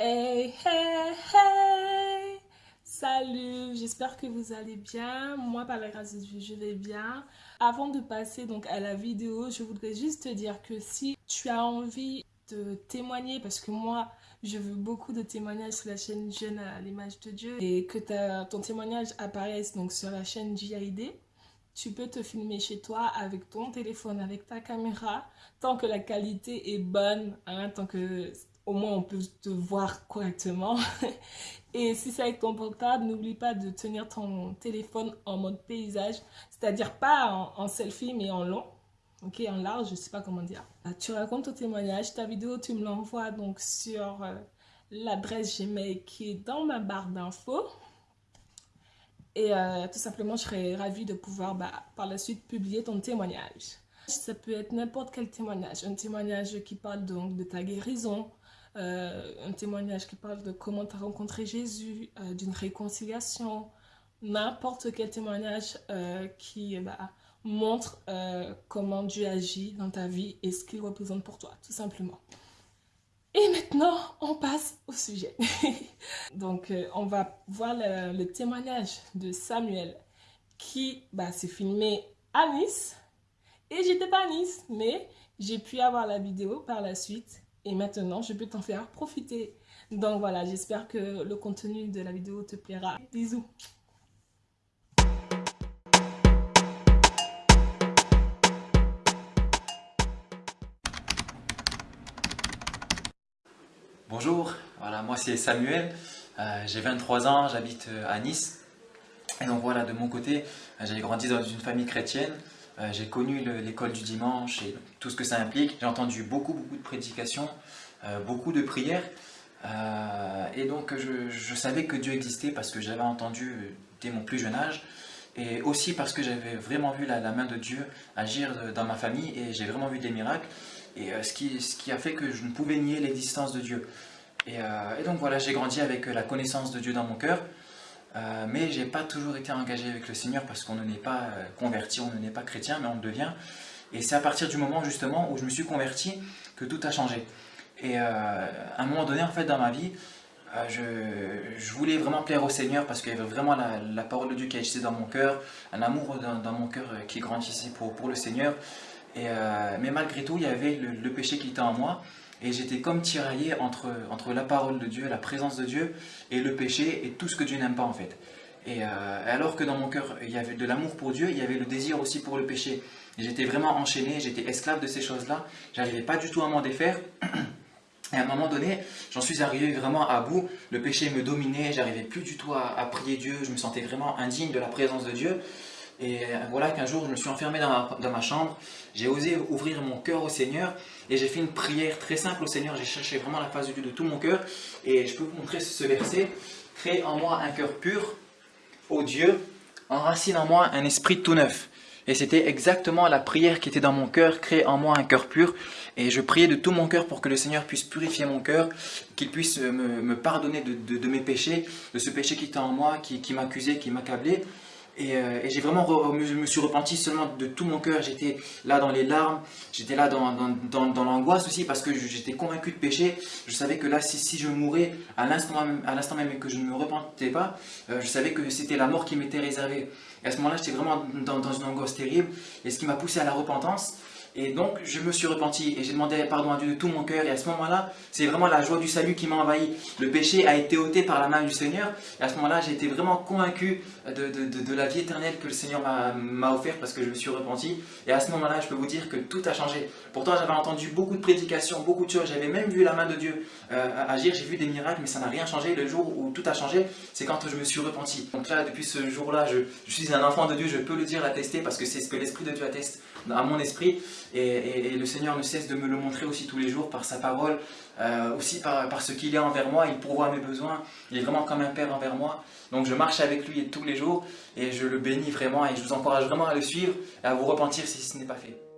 Hey, hey, hey Salut, j'espère que vous allez bien. Moi, par la grâce de Dieu, je vais bien. Avant de passer donc à la vidéo, je voudrais juste te dire que si tu as envie de témoigner, parce que moi, je veux beaucoup de témoignages sur la chaîne Jeune à l'image de Dieu, et que ton témoignage apparaisse donc sur la chaîne JID, tu peux te filmer chez toi avec ton téléphone, avec ta caméra, tant que la qualité est bonne, hein, tant que au moins on peut te voir correctement. Et si c'est avec ton portable, n'oublie pas de tenir ton téléphone en mode paysage, c'est-à-dire pas en, selfie mais en long, ok, en large, je sais pas comment dire. Ah, tu racontes ton témoignage, ta vidéo, tu me l'envoies donc sur euh, l'adresse Gmail qui est dans ma barre d'infos. Et euh, tout simplement, je serais ravie de pouvoir bah, par la suite publier ton témoignage. Ça peut être n'importe quel témoignage. Un témoignage qui parle donc de ta guérison, euh, un témoignage qui parle de comment tu as rencontré Jésus, euh, d'une réconciliation, n'importe quel témoignage euh, qui bah, montre comment Dieu agit dans ta vie et ce qu'il représente pour toi, tout simplement. Et maintenant, on passe au sujet. Donc, on va voir le, témoignage de Samuel qui bah, s'est filmé à Nice. Et j'étais pas à Nice, mais j'ai pu avoir la vidéo par la suite et maintenant, je peux t'en faire profiter. Donc voilà, j'espère que le contenu de la vidéo te plaira. Bisous Bonjour, voilà, moi c'est Samuel, euh, j'ai 23 ans, j'habite euh, à Nice. Et donc voilà, de mon côté, euh, j'ai grandi dans une famille chrétienne. Euh, j'ai connu l'école du dimanche et tout ce que ça implique. J'ai entendu beaucoup, beaucoup de prédications, euh, beaucoup de prières. Euh, et donc, je, savais que Dieu existait parce que j'avais entendu dès mon plus jeune âge. Et aussi parce que j'avais vraiment vu la, main de Dieu agir dans ma famille et j'ai vraiment vu des miracles. Et ce, qui, a fait que je ne pouvais nier l'existence de Dieu. Et donc voilà, j'ai grandi avec la connaissance de Dieu dans mon cœur. Euh, mais j'ai pas toujours été engagé avec le Seigneur parce qu'on n'est pas euh, converti, on n'est pas chrétien, mais on le devient. Et c'est à partir du moment justement où je me suis converti que tout a changé. Et euh, à un moment donné, en fait, dans ma vie, je, voulais vraiment plaire au Seigneur parce qu'il y avait vraiment la, parole de Dieu qui agissait dans mon cœur, un amour dans, mon cœur qui grandissait pour, pour le Seigneur. Et, mais malgré tout, il y avait le péché qui était en moi. Et j'étais comme tiraillé entre, entre la parole de Dieu, la présence de Dieu, et le péché, et tout ce que Dieu n'aime pas en fait. Et euh, alors que dans mon cœur, il y avait de l'amour pour Dieu, il y avait le désir aussi pour le péché. J'étais vraiment enchaîné, j'étais esclave de ces choses-là. J'arrivais pas du tout à m'en défaire. Et à un moment donné, j'en suis arrivé vraiment à bout. Le péché me dominait, j'arrivais plus du tout à, à, prier Dieu. Je me sentais vraiment indigne de la présence de Dieu. Et voilà qu'un jour, je me suis enfermé dans ma, chambre, j'ai osé ouvrir mon cœur au Seigneur et j'ai fait une prière très simple au Seigneur. J'ai cherché vraiment la face de Dieu de tout mon cœur et je peux vous montrer ce verset. Crée en moi un cœur pur, ô Dieu, enracine en moi un esprit tout neuf. Et c'était exactement la prière qui était dans mon cœur, crée en moi un cœur pur. Et je priais de tout mon cœur pour que le Seigneur puisse purifier mon cœur, qu'il puisse me, pardonner de, mes péchés, de ce péché qui était en moi, qui, qui m'accusait, qui m'accablait. Euh, et, j'ai vraiment, je me suis repenti seulement de tout mon cœur, j'étais là dans les larmes, j'étais là dans, dans, dans, l'angoisse aussi parce que j'étais convaincu de péché. Je savais que là, si, si je mourais à l'instant même, et que je ne me repentais pas, euh, je savais que c'était la mort qui m'était réservée. Et à ce moment-là, j'étais vraiment dans une angoisse terrible et ce qui m'a poussé à la repentance, et donc, je me suis repenti et j'ai demandé pardon à Dieu de tout mon cœur. Et à ce moment-là, c'est vraiment la joie du salut qui m'a envahi. Le péché a été ôté par la main du Seigneur. Et à ce moment-là, j'ai été vraiment convaincu de, la vie éternelle que le Seigneur m'a offert parce que je me suis repenti. Et à ce moment-là, je peux vous dire que tout a changé. Pourtant, j'avais entendu beaucoup de prédications, beaucoup de choses. J'avais même vu la main de Dieu euh, agir. J'ai vu des miracles, mais ça n'a rien changé. Le jour où tout a changé, c'est quand je me suis repenti. Donc là, depuis ce jour-là, je, je suis un enfant de Dieu. Je peux le dire, l'attester parce que c'est ce que l'Esprit de Dieu atteste à mon esprit. Et, le Seigneur ne cesse de me le montrer aussi tous les jours par sa parole, euh, aussi par, ce qu'il est envers moi. Il pourvoit mes besoins. Il est vraiment comme un père envers moi. Donc je marche avec lui tous les jours et je le bénis vraiment et je vous encourage vraiment à le suivre et à vous repentir si ce n'est pas fait.